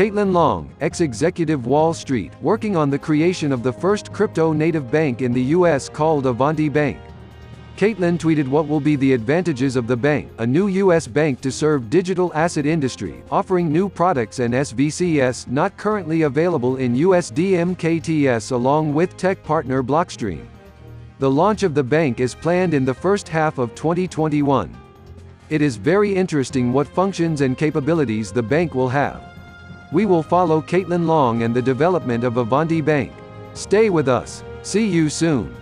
Caitlin Long, ex-executive Wall Street, working on the creation of the first crypto-native bank in the US called Avanti Bank. Caitlin tweeted what will be the advantages of the bank, a new U.S. bank to serve digital asset industry, offering new products and SVCS not currently available in USDMKTS along with tech partner Blockstream. The launch of the bank is planned in the first half of 2021. It is very interesting what functions and capabilities the bank will have. We will follow Caitlin Long and the development of Avanti Bank. Stay with us. See you soon.